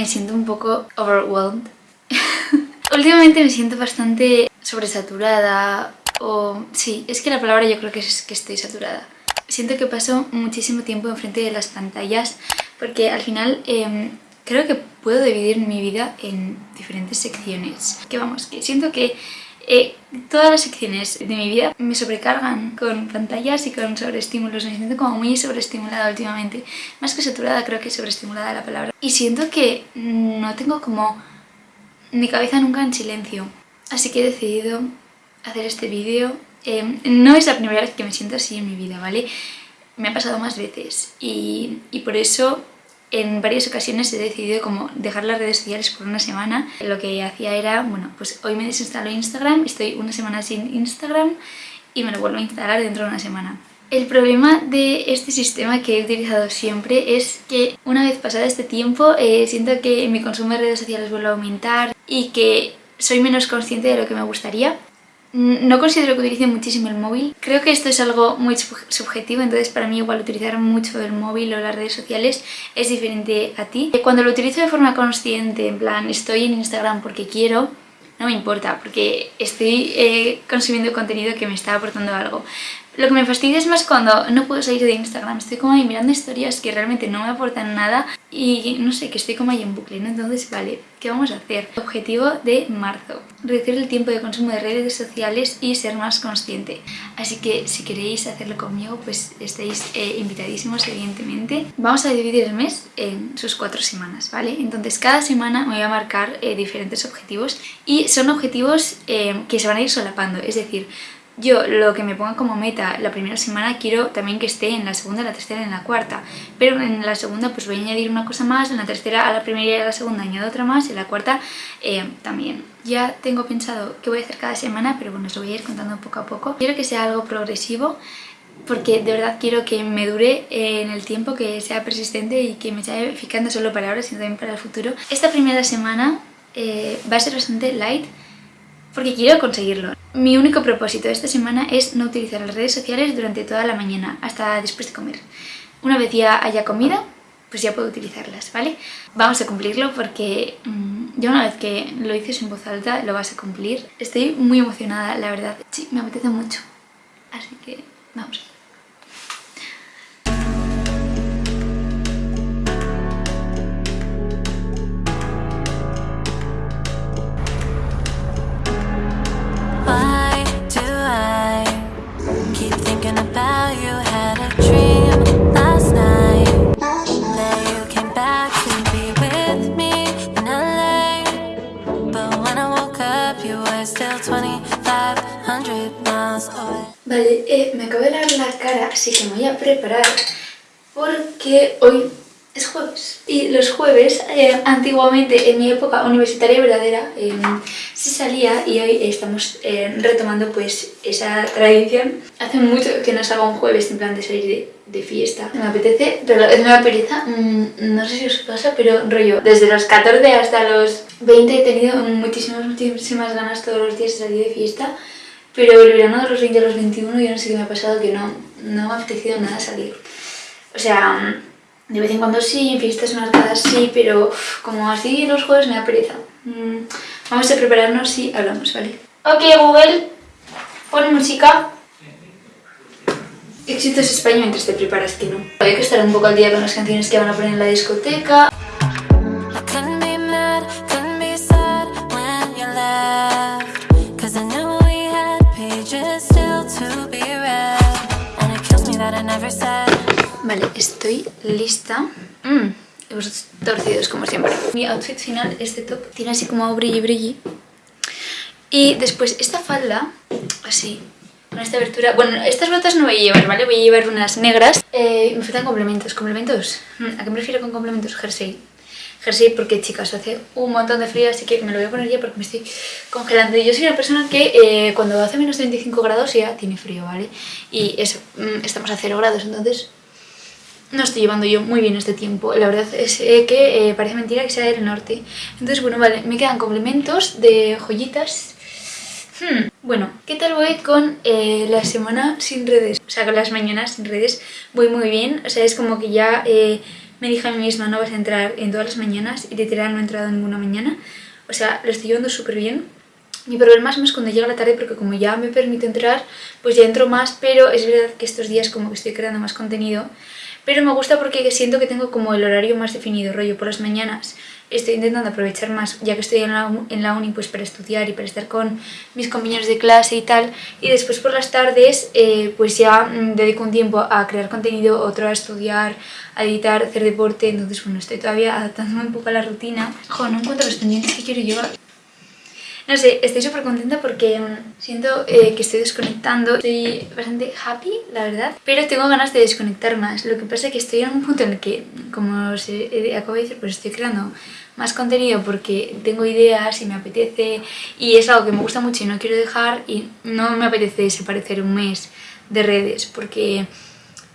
me siento un poco overwhelmed. últimamente me siento bastante sobresaturada o... Sí, es que la palabra yo creo que es que estoy saturada. Siento que paso muchísimo tiempo enfrente de las pantallas porque al final em, creo que puedo dividir mi vida en diferentes secciones. Que vamos, que siento que eh, todas las secciones de mi vida me sobrecargan con pantallas y con sobreestímulos. Me siento como muy sobreestimulada últimamente. Más que saturada, creo que sobreestimulada la palabra. Y siento que no tengo como mi cabeza nunca en silencio. Así que he decidido hacer este vídeo. Em, no es la primera vez que me siento así en mi vida, ¿vale? Me ha pasado más veces y, y por eso en varias ocasiones he decidido como dejar las redes sociales por una semana. Lo que hacía era, bueno, pues hoy me desinstalo Instagram, estoy una semana sin Instagram y me lo vuelvo a instalar dentro de una semana. El problema de este sistema que he utilizado siempre es que una vez pasado este tiempo eh, siento que mi consumo de redes sociales vuelve a aumentar y que soy menos consciente de lo que me gustaría no considero que utilice muchísimo el móvil. Creo que esto es algo muy subjetivo, entonces para mí igual utilizar mucho el móvil o las redes sociales es diferente a ti. Cuando lo utilizo de forma consciente, en plan estoy en Instagram porque quiero, no me importa, porque estoy eh, consumiendo contenido que me está aportando algo. Lo que me fastidia es más cuando no puedo salir de Instagram, estoy como ahí mirando historias que realmente no me aportan nada y no sé, que estoy como ahí en bucle, ¿no? Entonces, vale, ¿qué vamos a hacer? Objetivo de marzo, reducir el tiempo de consumo de redes sociales y ser más consciente. Así que si queréis hacerlo conmigo, pues estáis eh, invitadísimos, evidentemente. Vamos a dividir el mes en sus cuatro semanas, ¿vale? Entonces cada semana me voy a marcar eh, diferentes objetivos y son objetivos eh, que se van a ir solapando, es decir, yo lo que me ponga como meta la primera semana quiero también que esté en la segunda, la tercera en la cuarta. Pero en la segunda pues voy a añadir una cosa más, en la tercera a la primera y a la segunda añado otra más y en la cuarta eh, también. Ya tengo pensado qué voy a hacer cada semana, pero bueno, os lo voy a ir contando poco a poco. Quiero que sea algo progresivo porque de verdad quiero que me dure en el tiempo, que sea persistente y que me eficaz no solo para ahora, sino también para el futuro. Esta primera semana eh, va a ser bastante light, porque quiero conseguirlo. Mi único propósito esta semana es no utilizar las redes sociales durante toda la mañana, hasta después de comer. Una vez ya haya comida, pues ya puedo utilizarlas, ¿vale? Vamos a cumplirlo porque mmm, ya una vez que lo dices en voz alta, lo vas a cumplir. Estoy muy emocionada, la verdad. Sí, me apetece mucho. Así que vamos. Vale, eh, me acabo de lavar la cara, así que me voy a preparar porque hoy es jueves. Y los jueves, eh, antiguamente, en mi época universitaria verdadera, eh, se salía y hoy estamos retomando pues esa tradición. Hace mucho que no salgo un jueves en plan de salir de, fiesta. Me apetece, es una pereza, mm, no sé si os pasa, pero rollo, desde los 14 hasta los 20 he tenido muchísimas, muchísimas ganas todos los días de salir de fiesta. Pero el verano de los 20 a los 21 yo no sé qué me ha pasado que no, no me ha apetecido nada salir. O sea, de vez en cuando sí, en fiestas marcadas sí, pero como así los jueves me da pereza. Mm, vamos a prepararnos y hablamos, ¿vale? Ok, Google, pon música. Éxitos España mientras te preparas, que no. Hay que estar un poco al día con las canciones que van a poner en la discoteca. Vale, estoy lista. Mmm, hemos torcidos como siempre. Mi outfit final, este top, tiene así como brilli brilli. Y después esta falda, así, con esta abertura... Bueno, estas botas no voy a llevar, ¿vale? Voy a llevar unas negras. Eh, me faltan complementos. ¿Complementos? Mm, ¿A qué me refiero con complementos? Jersey. Jersey porque, chicas, hace un montón de frío, así que me lo voy a poner ya porque me estoy congelando. Y yo soy una persona que eh, cuando hace menos 35 grados ya tiene frío, ¿vale? Y eso, mm, estamos a 0 grados, entonces no estoy llevando yo muy bien este tiempo. La verdad es eh, que eh, parece mentira que sea del norte. Entonces, bueno, vale, me quedan complementos de joyitas. Hmm, bueno, ¿qué tal voy con eh, la semana sin redes? O sea, con las mañanas sin redes voy muy bien. O sea, es como que ya me dije a mí misma no vas a entrar en todas las mañanas y literal no he entrado ninguna mañana. O sea, lo estoy llevando súper bien. Mi problema es más cuando llega la tarde porque como ya me permite entrar, pues ya entro más, pero es verdad que estos días como que estoy creando más contenido. Pero me gusta porque siento que tengo como el horario más definido, rollo por las mañanas estoy intentando aprovechar más, ya que estoy en la, en la uni, pues para estudiar y para estar con mis compañeros de clase y tal. Y después por las tardes, eh, pues ya mm, dedico un tiempo a crear contenido, otro a estudiar, a editar, hacer deporte. Entonces, bueno, estoy todavía adaptándome un poco a la rutina. Jo, no encuentro los pendientes que quiero llevar. No sé, estoy súper contenta porque mm, siento eh, que estoy desconectando, estoy bastante happy, la verdad, pero tengo ganas de desconectar más. Lo que pasa es que estoy en un punto en el que, como os acabo de decir, pues estoy creando más contenido porque tengo ideas y me apetece y es algo que me gusta mucho y no quiero dejar y no me apetece desaparecer un mes de redes porque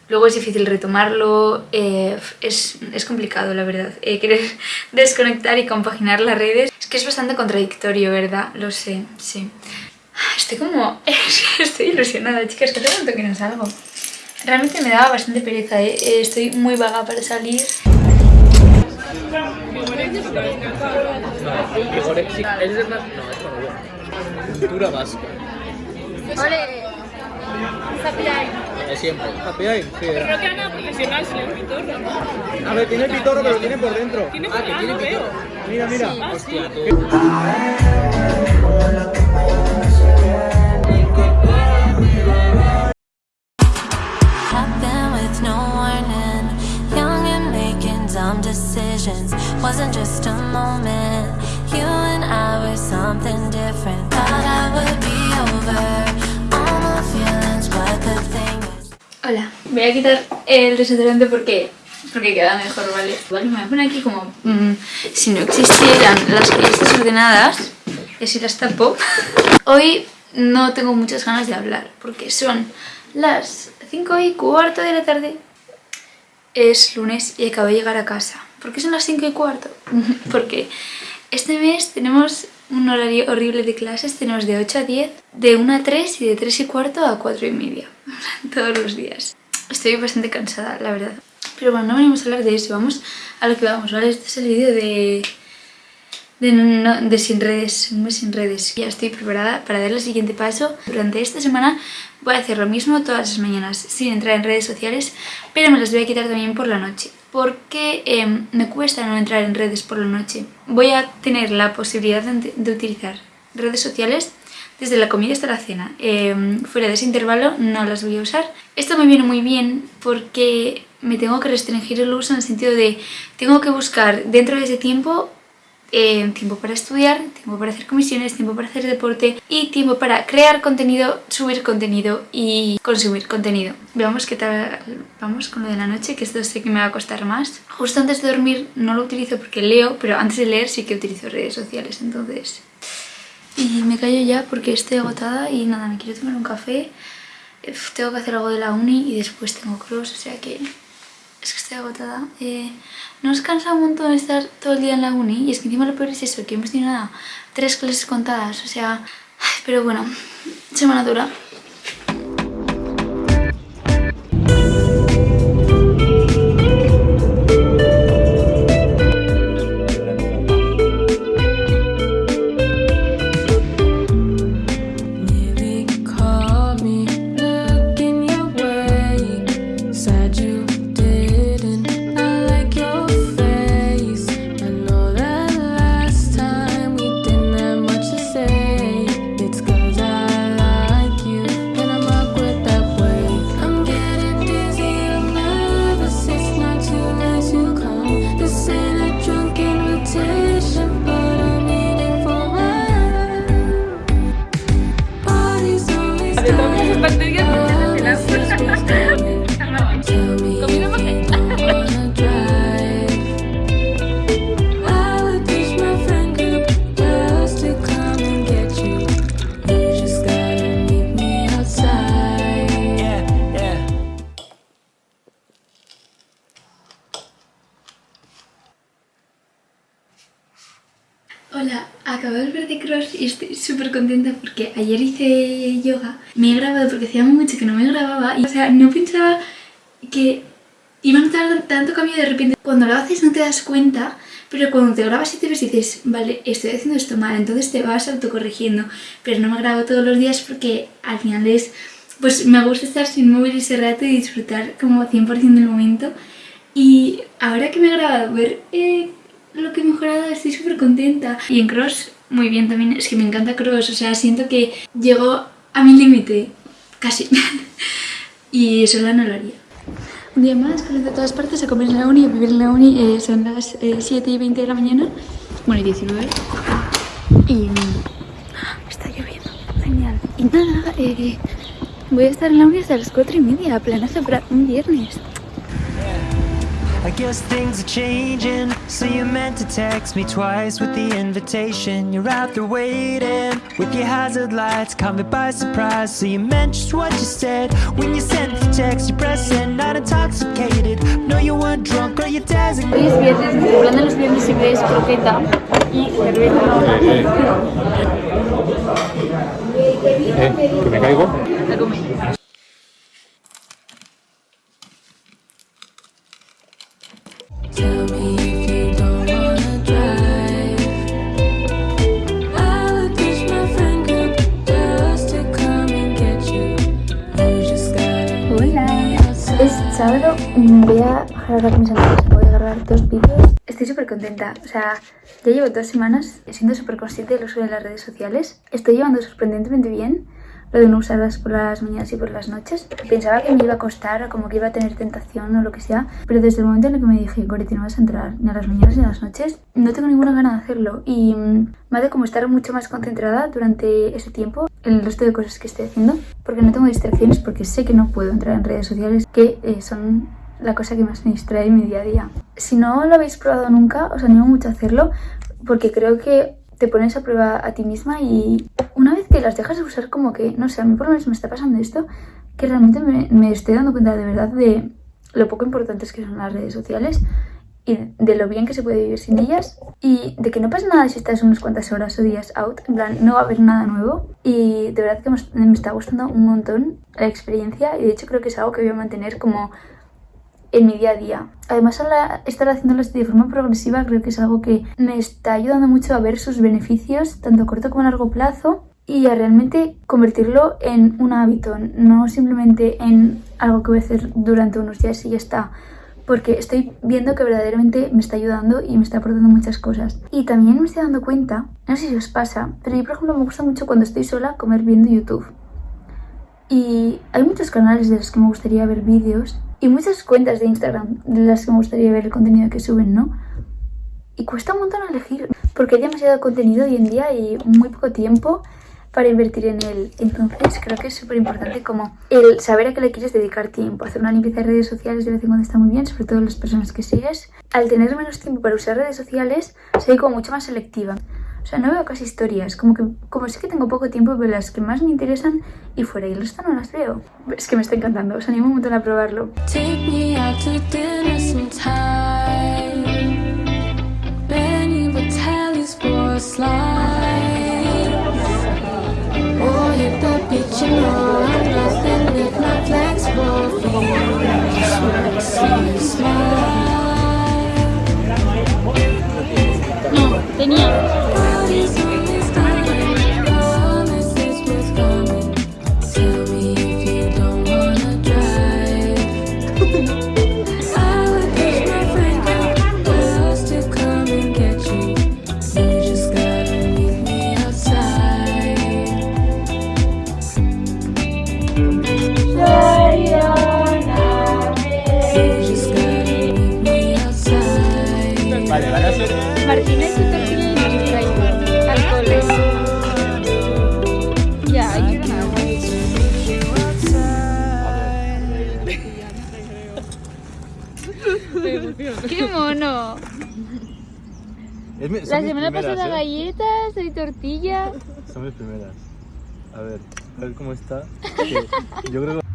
luego es difícil retomarlo, eh, es, es, complicado la verdad, eh, querer desconectar y compaginar las redes es que es bastante contradictorio, ¿verdad? Lo sé, sí. Estoy como... estoy ilusionada, chicas, que hace tanto que no salgo. Realmente me daba bastante pereza, ¿eh? ¿eh? Estoy muy vaga para salir. Cultura vasca. ¡Ole! De siempre. Happy sí. Pero no queda nada profesional sin el pitorro, ¿no? A ver, tiene el pitorro, pero lo tiene por dentro. ¿Tiene por... Ah, que tiene ah, pitorro. Mira, mira. Sí. Hostia, tú. Hola, voy a quitar el desodorante porque porque queda mejor, ¿vale? Vale, me voy a poner aquí como mmm, si no existieran las listas ordenadas y así las tapo. Hoy no tengo muchas ganas de hablar porque son las 5 y cuarto de la tarde. Es lunes y acabo de llegar a casa. ¿Por qué son las 5 y cuarto? porque este mes tenemos un horario horrible de clases, tenemos de 8 a 10, de 1 a 3 y de 3 y cuarto a 4 y media, todos los días. Estoy bastante cansada, la verdad. Pero bueno, no venimos a hablar de eso, vamos a lo que vamos, ¿vale? Este es el vídeo de, de, no, de sin redes, un sin redes. Ya estoy preparada para dar el siguiente paso. Durante esta semana voy a hacer lo mismo todas las mañanas, sin entrar en redes sociales, pero me las voy a quitar también por la noche. Porque eh, me cuesta no entrar en redes por la noche. Voy a tener la posibilidad de, utilizar redes sociales desde la comida hasta la cena. Eh, fuera de ese intervalo no las voy a usar. Esto me viene muy bien porque me tengo que restringir el uso en el sentido de tengo que buscar dentro de ese tiempo eh, tiempo para estudiar, tiempo para hacer comisiones, tiempo para hacer deporte y tiempo para crear contenido, subir contenido y consumir contenido. Veamos qué tal vamos con lo de la noche, que esto sé que me va a costar más. Justo antes de dormir no lo utilizo porque leo, pero antes de leer sí que utilizo redes sociales, entonces... Y me callo ya porque estoy agotada y nada, me quiero tomar un café. Tengo que hacer algo de la uni y después tengo cross, o sea que es que estoy agotada. Eh, nos cansa un montón estar todo el día en la uni y es que encima lo peor es eso, que hemos tenido nada, tres clases contadas, o sea... Pero bueno, semana dura. Que Y va a notar tanto cambio de repente. Cuando lo haces no te das cuenta, pero cuando te grabas y te ves dices, vale, estoy haciendo esto mal, entonces te vas autocorrigiendo. Pero no me grabo todos los días porque al final es, pues me gusta estar sin móvil ese rato y disfrutar como 100% del momento. Y ahora que me he grabado, ver eh, lo que he mejorado, estoy súper contenta. Y en Cross, muy bien también, es que me encanta Cross, o sea, siento que llego a mi límite, casi. y sola no lo haría. Un día más, con de todas partes, a comer en la uni, a vivir en la uni, eh, son las eh, 7 y 20 de la mañana, bueno, y 19. Y mm, está lloviendo, genial. Y nada, eh, voy a estar en la uni hasta las 4 y media, planazo para un viernes. I guess things are changing. So you meant to text me twice with the invitation. You're out there waiting with your hazard lights, caught me by surprise. So you meant just what you said when you sent the text. You pressed send, not intoxicated. No, you weren't drunk or you designated. Hoy es viernes, nuestro plan de los viernes siempre es croqueta y cerveza. Eh, que me caigo. A comer. Ahora con mis amigos, voy a grabar dos vídeos. Estoy súper contenta, o sea, ya llevo dos semanas siendo súper consciente del uso de las redes sociales. Estoy llevando sorprendentemente bien lo de no usarlas por las mañanas y por las noches. Pensaba que me iba a costar o como que iba a tener tentación o lo que sea, pero desde el momento en el que me dije, Goretti, no vas a entrar ni a las mañanas ni a las noches, no tengo ninguna gana de hacerlo y mm, me hace como estar mucho más concentrada durante ese tiempo en el resto de cosas que estoy haciendo, porque no tengo distracciones, porque sé que no puedo entrar en redes sociales, que eh, son la cosa que más me distrae en mi día a día. Si no lo habéis probado nunca, os animo mucho a hacerlo, porque creo que te pones a prueba a ti misma y una vez que las dejas de usar como que, no sé, a mí por lo menos me está pasando esto, que realmente me, me estoy dando cuenta de verdad de lo poco importantes que son las redes sociales y de lo bien que se puede vivir sin ellas y de que no pasa nada si estás unas cuantas horas o días out, en plan, no va a haber nada nuevo y de verdad que me, está gustando un montón la experiencia y de hecho creo que es algo que voy a mantener como en mi día a día. Además, al estar haciéndolas de forma progresiva, creo que es algo que me está ayudando mucho a ver sus beneficios, tanto a corto como a largo plazo, y a realmente convertirlo en un hábito, no simplemente en algo que voy a hacer durante unos días y ya está. Porque estoy viendo que verdaderamente me está ayudando y me está aportando muchas cosas. Y también me estoy dando cuenta, no sé si os pasa, pero yo por ejemplo me gusta mucho cuando estoy sola comer viendo YouTube. Y hay muchos canales de los que me gustaría ver vídeos y muchas cuentas de Instagram de las que me gustaría ver el contenido que suben, ¿no? Y cuesta un montón elegir, porque hay demasiado contenido hoy en día y muy poco tiempo para invertir en él. Entonces creo que es súper importante como el saber a qué le quieres dedicar tiempo. Hacer una limpieza de redes sociales de vez en cuando está muy bien, sobre todo las personas que sigues. Al tener menos tiempo para usar redes sociales, soy como mucho más selectiva. O sea, no veo casi historias, como que como sé que tengo poco tiempo, veo las que más me interesan y fuera y el resto no las veo. Es que me está encantando, os animo un montón a probarlo. Tortilla. Son mis primeras. A ver, a ver cómo está. Que yo creo que.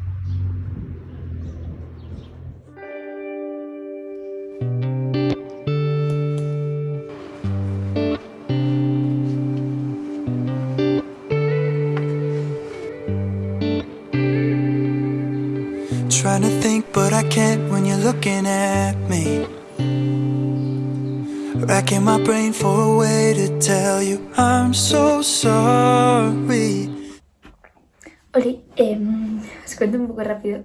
Trying to think, but I can't when you're looking at me. Racking my brain for a way to tell you I'm so sorry. Oli, em, os cuento un poco rápido.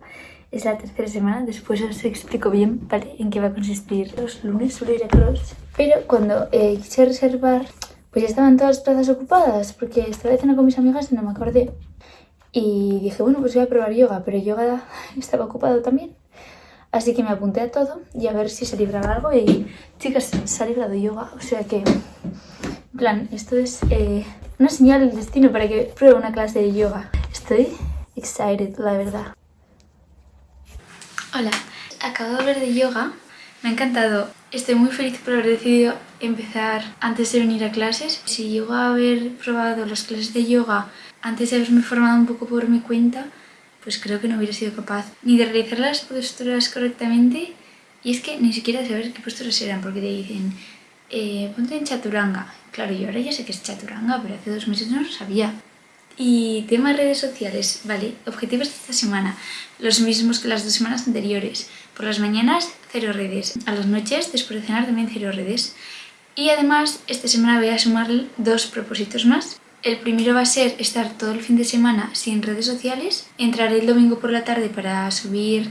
Es la tercera semana, después os explico bien ¿vale? en qué va a consistir. Los lunes suelo ir a cross, pero cuando eh, quise reservar, pues ya estaban todas las plazas ocupadas, porque esta vez cena con mis amigas y no me acordé. Y dije, bueno, pues voy a probar yoga, pero yoga estaba ocupado también. Así que me apunté a todo y a ver si se libraba algo. Y chicas, se ha librado yoga, o sea que, en plan, esto es eh, una señal del destino para que pruebe una clase de yoga. Estoy excited, la verdad. Hola, acabo de volver de yoga, me ha encantado. Estoy muy feliz por haber decidido empezar antes de venir a clases. Si llego a haber probado las clases de yoga antes de haberme formado un poco por mi cuenta, pues creo que no hubiera sido capaz ni de realizar las posturas correctamente y es que ni siquiera de saber qué posturas eran, porque te dicen, eh, ponte en chaturanga. Claro, yo ahora ya sé que es chaturanga, pero hace dos meses no lo sabía. Y tema redes sociales, vale, objetivos de esta semana, los mismos que las dos semanas anteriores. Por las mañanas, cero redes. A las noches, después de cenar, también cero redes. Y además, esta semana voy a sumar dos propósitos más. El primero va a ser estar todo el fin de semana sin redes sociales. Entraré el domingo por la tarde para subir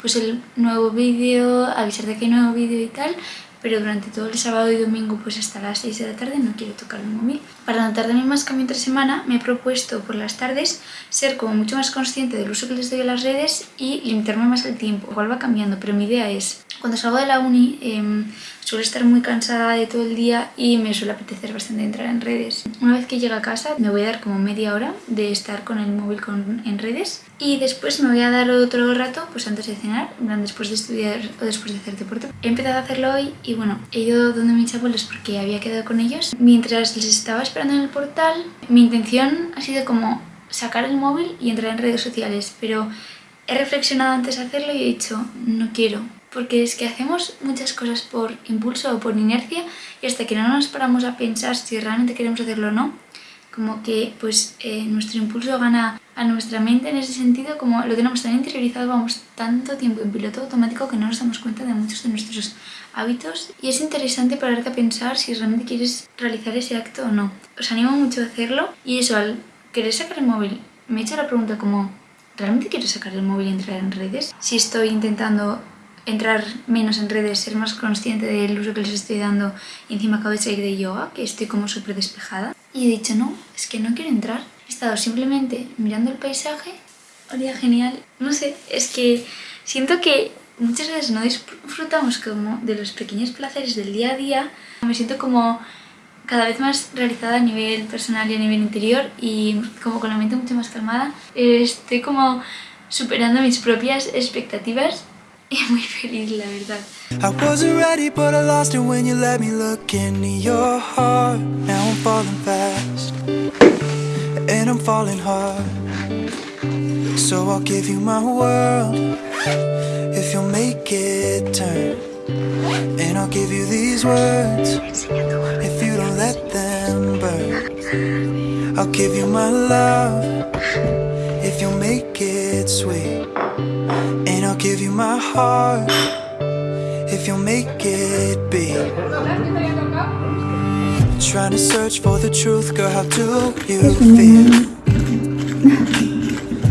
pues el nuevo vídeo, avisar de que hay nuevo vídeo y tal pero durante todo el sábado y domingo pues hasta las 6 de la tarde no quiero tocar el móvil. Para no tardarme más cambio entre semana me he propuesto por las tardes ser como mucho más consciente del uso que les doy a las redes y limitarme más el tiempo. Igual va cambiando, pero mi idea es, cuando salgo de la uni eh, suelo estar muy cansada de todo el día y me suele apetecer bastante entrar en redes. Una vez que llegue a casa me voy a dar como media hora de estar con el móvil con, en redes y después me voy a dar otro rato pues antes de cenar, después de estudiar o después de hacer deporte. He empezado a hacerlo hoy y bueno, he ido donde mis abuelos porque había quedado con ellos. Mientras les estaba esperando en el portal, mi intención ha sido como sacar el móvil y entrar en redes sociales, pero he reflexionado antes de hacerlo y he dicho, no quiero, porque es que hacemos muchas cosas por impulso o por inercia y hasta que no nos paramos a pensar si realmente queremos hacerlo o no, como que pues eh, nuestro impulso gana a nuestra mente en ese sentido, como lo tenemos tan interiorizado, vamos tanto tiempo en piloto automático que no nos damos cuenta de muchos de nuestros hábitos y es interesante pararte a pensar si realmente quieres realizar ese acto o no. Os animo mucho a hacerlo y eso, al querer sacar el móvil, me he hecho la pregunta como, ¿realmente quiero sacar el móvil y entrar en redes? Si estoy intentando entrar menos en redes, ser más consciente del uso que les estoy dando y encima acabo de salir de yoga, que estoy como súper despejada. Y he dicho, no, es que no quiero entrar. He estado simplemente mirando el paisaje, olía genial. No sé, es que siento que muchas veces no disfrutamos como de los pequeños placeres del día a día. Me siento como cada vez más realizada a nivel personal y a nivel interior y como con la mente mucho más calmada. Estoy como superando mis propias expectativas y muy feliz, la verdad. I and I'm falling hard. So I'll give you my world if you'll make it turn. And I'll give you these words if you don't let them burn. I'll give you my love if you'll make it sweet. And I'll give you my heart if you'll make it beat. Trying to search for the truth, girl, how do you feel?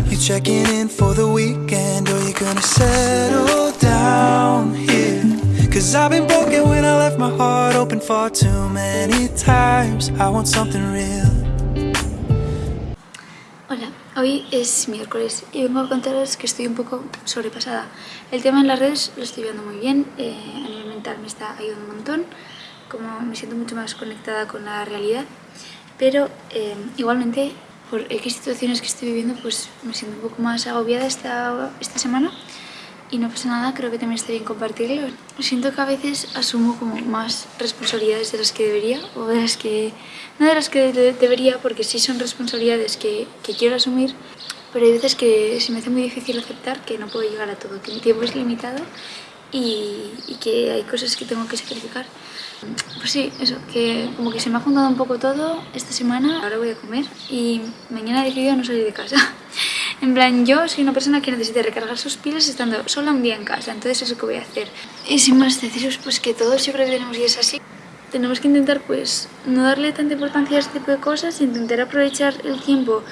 You checking in for the weekend, or you gonna settle down here? Cause I've been broken when I left my heart open far too many times. I want something real. Hola, hoy es miércoles y vengo a contaros que estoy un poco sobrepasada. El tema en las redes lo estoy viendo muy bien, eh, a nivel mental me está ayudando un montón, como me siento mucho más conectada con la realidad, pero eh, igualmente por X situaciones que estoy viviendo pues me siento un poco más agobiada esta, esta semana y no pasa nada, creo que también está bien compartirlo. Siento que a veces asumo como más responsabilidades de las que debería o de las que... no de las que de- debería porque sí son responsabilidades que, que quiero asumir pero hay veces que se me hace muy difícil aceptar que no puedo llegar a todo, que mi tiempo es limitado y, y que hay cosas que tengo que sacrificar. Pues sí, eso, que como que se me ha juntado un poco todo esta semana. Ahora voy a comer y mañana he decidido no salir de casa. En plan, yo soy una persona que necesita recargar sus pilas estando sola un día en casa, entonces eso que voy a hacer. Y sin más deciros pues que todos yo creo que tenemos días así. Tenemos que intentar pues no darle tanta importancia a este tipo de cosas, intentar aprovechar el tiempo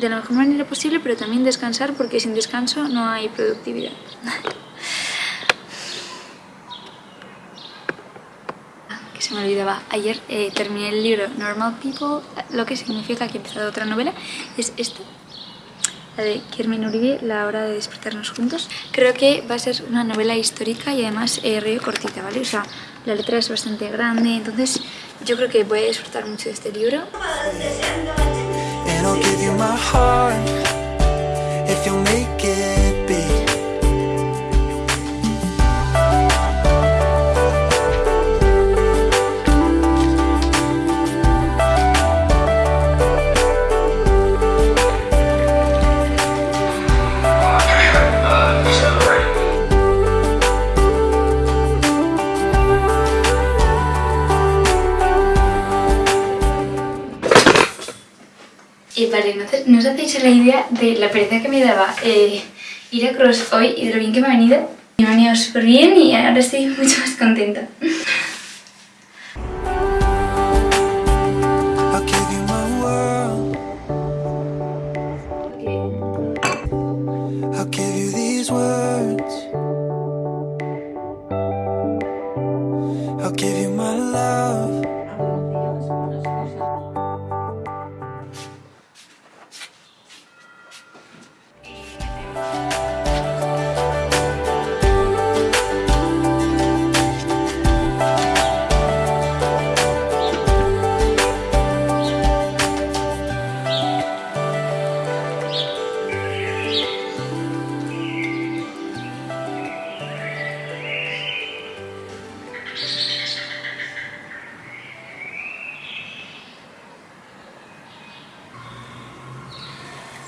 de la mejor manera posible, pero también descansar porque sin descanso no hay productividad. Ah, que se me olvidaba, ayer eh, terminé el libro Normal People, lo que significa que he empezado otra novela, es esta, la de Carmen Uribe, La hora de despertarnos juntos. Creo que va a ser una novela histórica y además eh, cortita, ¿vale? O sea, la letra es bastante grande, entonces yo creo que voy a disfrutar mucho de este libro. Give you my heart if Y vale, no os hacéis la idea de la pereza que me daba eh, ir a Cross hoy y de lo bien que me ha venido. Me ha venido súper bien y ahora estoy mucho más contenta.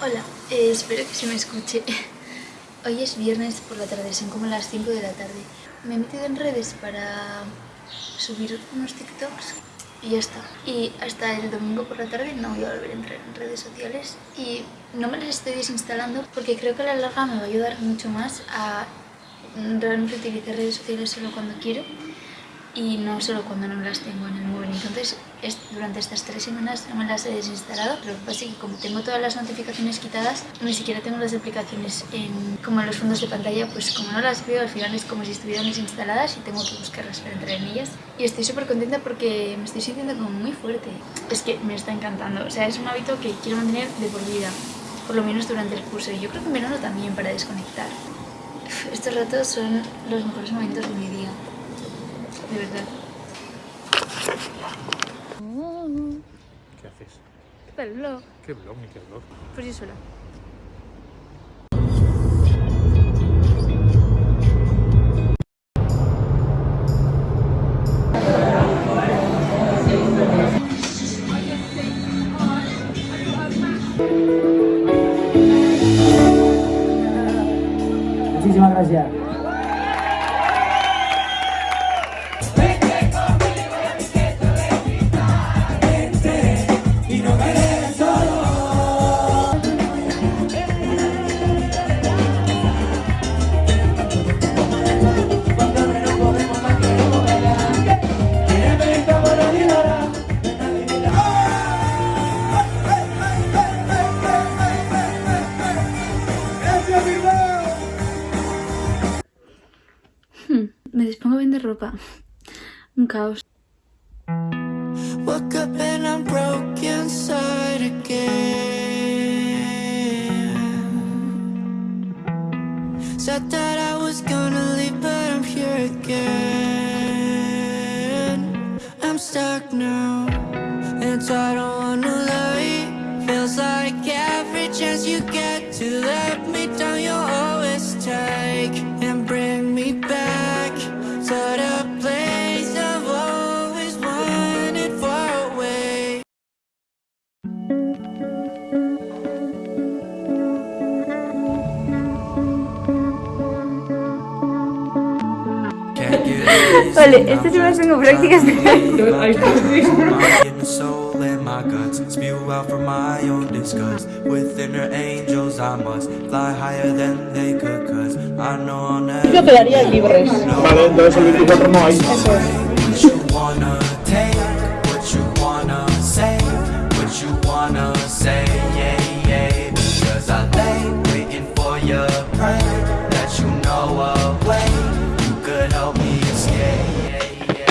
Hola, eh, espero que se me escuche. Hoy es viernes por la tarde, son como las 5 de la tarde. Me he metido en redes para subir unos TikToks y ya está. Y hasta el domingo por la tarde no voy a volver a entrar en redes sociales y no me las estoy desinstalando porque creo que a la larga me va a ayudar mucho más a realmente utilizar redes sociales solo cuando quiero y no solo cuando no las tengo en el móvil. Entonces, es- durante estas tres semanas no me las he desinstalado. Lo que pasa es que como tengo todas las notificaciones quitadas, ni siquiera tengo las aplicaciones en, como en los fondos de pantalla, pues como no las veo, al final es como si estuvieran desinstaladas y tengo que buscarlas para entrar en ellas. Y estoy súper contenta porque me estoy sintiendo como muy fuerte. Es que me está encantando. O sea, es un hábito que quiero mantener de por vida. Por lo menos durante el curso. Y yo creo que en verano también para desconectar. Estos ratos son los mejores momentos de mi día. De verdad. ¿Qué haces? ¿Qué tal el vlog? ¿Qué blog ni qué blog? Pues yo sola. A vender ropa. Un caos. Woke up and I'm broke inside again. Said that I was gonna leave, but I'm here again. I'm stuck now, and so I don't wanna lie. Feels like every chance you get to let me down, you always take Vale, este es una tengo prácticas de... My guts. Spew out from my own disgust. With inner angels, I must fly higher than they could, cause I know I'll never. Yo quedaría libres. Vale, entonces el 24 no hay. What you wanna take, what you wanna say, what you wanna say,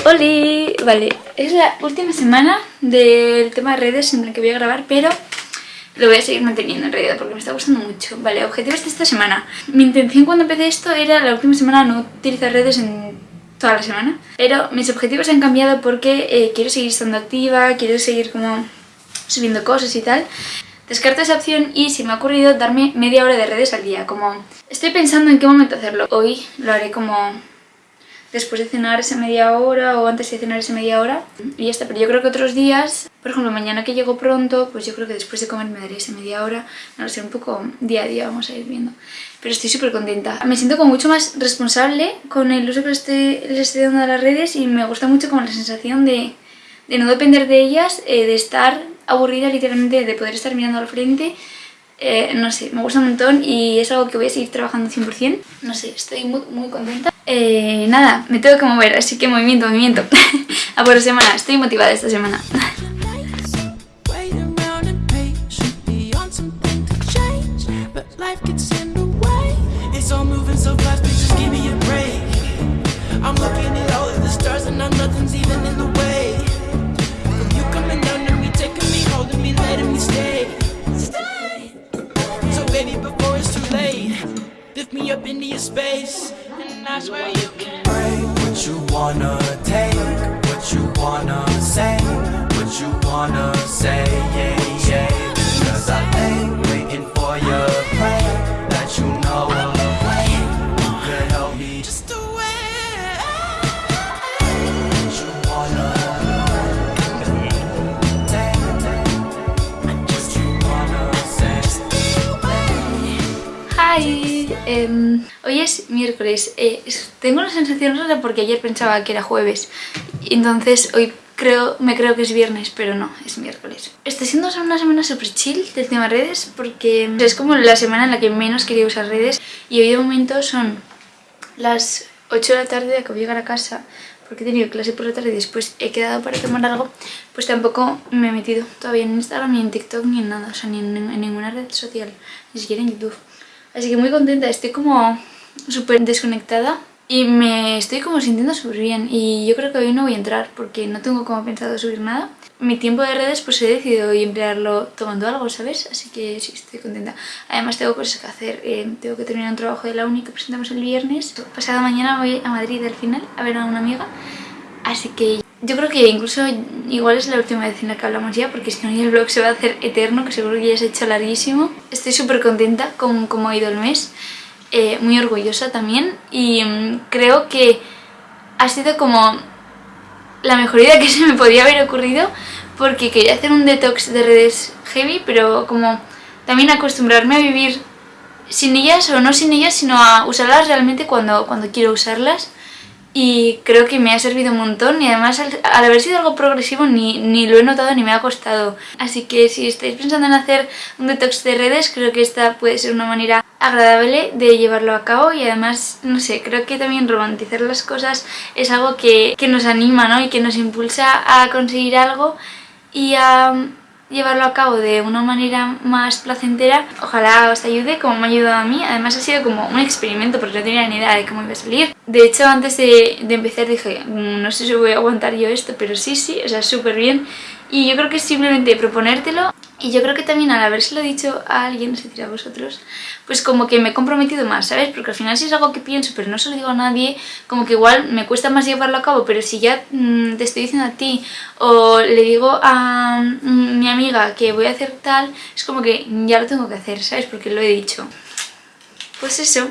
¡Holi! Vale, es la última semana del tema de redes en la que voy a grabar, pero lo voy a seguir manteniendo en realidad porque me está gustando mucho. Vale, objetivos de esta semana. Mi intención cuando empecé esto era la última semana no utilizar redes en toda la semana, pero mis objetivos han cambiado porque eh, quiero seguir estando activa, quiero seguir como subiendo cosas y tal. Descarto esa opción y se me ha ocurrido darme media hora de redes al día, como estoy pensando en qué momento hacerlo. Hoy lo haré como después de cenar esa media hora o antes de cenar esa media hora y ya está, pero yo creo que otros días, por ejemplo mañana que llego pronto, pues yo creo que después de comer me daré esa media hora, no sé, un poco día a día vamos a ir viendo. Pero estoy súper contenta. Me siento como mucho más responsable con el uso que le estoy dando a las redes y me gusta mucho como la sensación de, de no depender de ellas, eh, de estar aburrida literalmente, de poder estar mirando al frente eh, no sé, me gusta un montón y es algo que voy a seguir trabajando 100%. No sé, estoy muy, muy contenta. Eh, nada, me tengo que mover, así que movimiento, movimiento. a por semana, estoy motivada esta semana. Lift me up into your space, and that's where you can. What you wanna take, what you wanna say, what you wanna say, yeah, yeah. Em, hoy es miércoles. Eh, tengo una sensación rara porque ayer pensaba que era jueves. Entonces hoy creo, me creo que es viernes, pero no, es miércoles. Está siendo una semana súper chill del tema redes porque es como la semana en la que menos quería usar redes. Y hoy de momento son las 8 de la tarde, acabo de llegar a casa porque he tenido clase por la tarde y después he quedado para tomar algo, pues tampoco me he metido todavía en Instagram, ni en TikTok, ni en nada, o sea, ni en, en ninguna red social, ni siquiera en YouTube. Así que muy contenta, estoy como súper desconectada y me estoy como sintiendo súper bien y yo creo que hoy no voy a entrar porque no tengo como pensado subir nada. Mi tiempo de redes pues he decidido hoy emplearlo tomando algo, ¿sabes? Así que sí, estoy contenta. Además tengo cosas que hacer, eh, tengo que terminar un trabajo de la uni que presentamos el viernes. Pasado mañana voy a Madrid al final a ver a una amiga. Así que yo creo que incluso igual es la última vez en la que hablamos ya porque si no el vlog se va a hacer eterno, que seguro que ya se ha hecho larguísimo. Estoy súper contenta con cómo ha ido el mes, eh, muy orgullosa también y mm, creo que ha sido como la mejor idea que se me podía haber ocurrido porque quería hacer un detox de redes heavy, pero como también acostumbrarme a vivir sin ellas o no sin ellas, sino a usarlas realmente cuando, cuando quiero usarlas. Y creo que me ha servido un montón y además al, al haber sido algo progresivo ni, ni lo he notado ni me ha costado. Así que si estáis pensando en hacer un detox de redes, creo que esta puede ser una manera agradable de llevarlo a cabo y además, no sé, creo que también romantizar las cosas es algo que, que nos anima ¿no? y que nos impulsa a conseguir algo y a llevarlo a cabo de una manera más placentera. Ojalá os ayude como me ha ayudado a mí. Además ha sido como un experimento porque no tenía ni idea de cómo iba a salir. De hecho, antes de, empezar dije, "Mm, no sé si voy a aguantar yo esto, pero sí, sí, o sea, súper bien. Y yo creo que es simplemente proponértelo y yo creo que también al habérselo dicho a alguien, sé si a vosotros, pues como que me he comprometido más, ¿sabes? Porque al final si es algo que pienso pero no se lo digo a nadie, como que igual me cuesta más llevarlo a cabo, pero si ya mm, te estoy diciendo a ti o le digo a mm, mi amiga que voy a hacer tal, es como que ya lo tengo que hacer, ¿sabes? Porque lo he dicho. Pues eso,